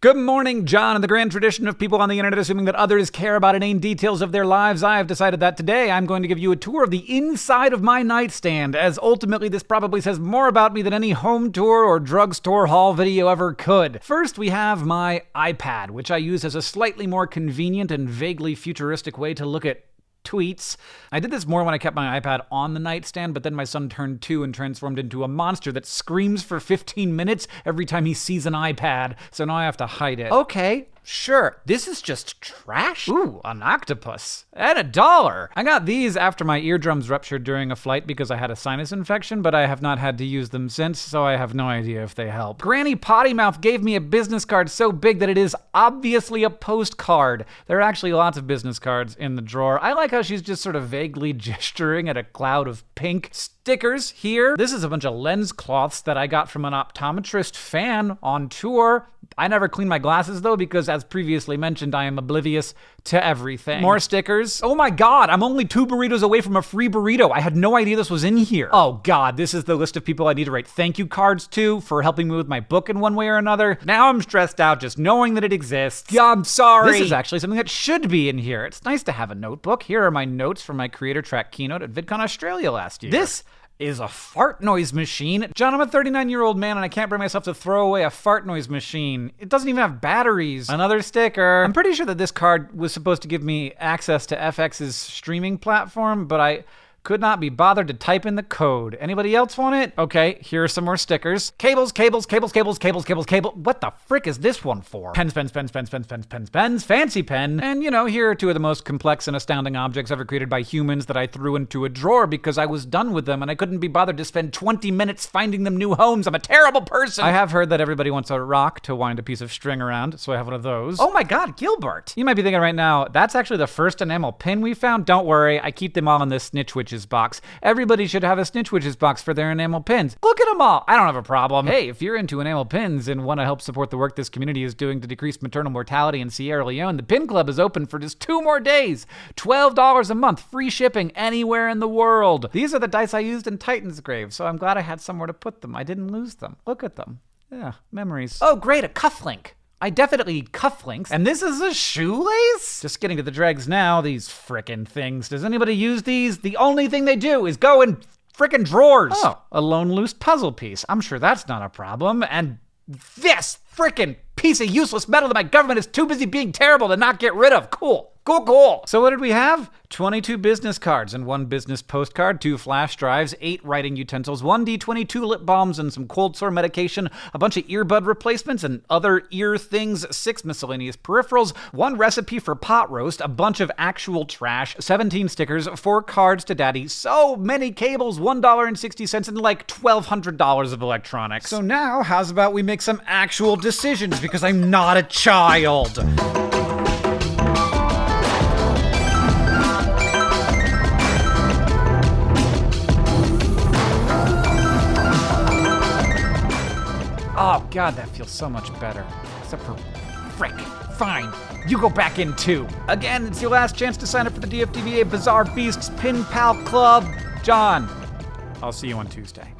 Good morning, John. In the grand tradition of people on the internet assuming that others care about inane details of their lives, I have decided that today I'm going to give you a tour of the inside of my nightstand, as ultimately this probably says more about me than any home tour or drugstore haul video ever could. First, we have my iPad, which I use as a slightly more convenient and vaguely futuristic way to look at tweets. I did this more when I kept my iPad on the nightstand, but then my son turned two and transformed into a monster that screams for 15 minutes every time he sees an iPad, so now I have to hide it. Okay, Sure, this is just trash? Ooh, an octopus. And a dollar. I got these after my eardrums ruptured during a flight because I had a sinus infection, but I have not had to use them since, so I have no idea if they help. Granny Pottymouth gave me a business card so big that it is obviously a postcard. There are actually lots of business cards in the drawer. I like how she's just sort of vaguely gesturing at a cloud of pink stickers here. This is a bunch of lens cloths that I got from an optometrist fan on tour. I never clean my glasses though because as previously mentioned, I am oblivious to everything. More stickers. Oh my god, I'm only two burritos away from a free burrito. I had no idea this was in here. Oh god, this is the list of people I need to write thank you cards to for helping me with my book in one way or another. Now I'm stressed out just knowing that it exists. Yeah, I'm sorry. This is actually something that should be in here. It's nice to have a notebook. Here are my notes from my Creator Track keynote at VidCon Australia last year. This is a fart noise machine. John, I'm a 39 year old man and I can't bring myself to throw away a fart noise machine. It doesn't even have batteries. Another sticker. I'm pretty sure that this card was supposed to give me access to FX's streaming platform, but I could not be bothered to type in the code. Anybody else want it? Okay, here are some more stickers. Cables, cables, cables, cables, cables, cables, cable. What the frick is this one for? Pens, pens, pens, pens, pens, pens, pens, pens, fancy pen. And you know, here are two of the most complex and astounding objects ever created by humans that I threw into a drawer because I was done with them and I couldn't be bothered to spend 20 minutes finding them new homes. I'm a terrible person. I have heard that everybody wants a rock to wind a piece of string around, so I have one of those. Oh my god, Gilbert! You might be thinking right now, that's actually the first enamel pin we found. Don't worry, I keep them all in this Snitch Box. Everybody should have a Snitch Witches box for their enamel pins. Look at them all. I don't have a problem. Hey, if you're into enamel pins and want to help support the work this community is doing to decrease maternal mortality in Sierra Leone, the Pin Club is open for just two more days. $12 a month, free shipping anywhere in the world. These are the dice I used in Titansgrave, so I'm glad I had somewhere to put them. I didn't lose them. Look at them. Yeah, memories. Oh, great, a cufflink. I definitely need cufflinks. And this is a shoelace? Just getting to the dregs now, these frickin' things. Does anybody use these? The only thing they do is go in frickin' drawers. Oh, a lone loose puzzle piece. I'm sure that's not a problem. And this frickin' piece of useless metal that my government is too busy being terrible to not get rid of. Cool. Cool, cool. So what did we have? 22 business cards and one business postcard, two flash drives, eight writing utensils, one D22 lip balms and some cold sore medication, a bunch of earbud replacements and other ear things, six miscellaneous peripherals, one recipe for pot roast, a bunch of actual trash, 17 stickers, four cards to daddy, so many cables, $1.60 and like $1,200 of electronics. So now, how's about we make some actual decisions because I'm not a child? Oh, God, that feels so much better. Except for frick. Fine. You go back in too. Again, it's your last chance to sign up for the DFTBA Bizarre Beasts Pin Pal Club. John, I'll see you on Tuesday.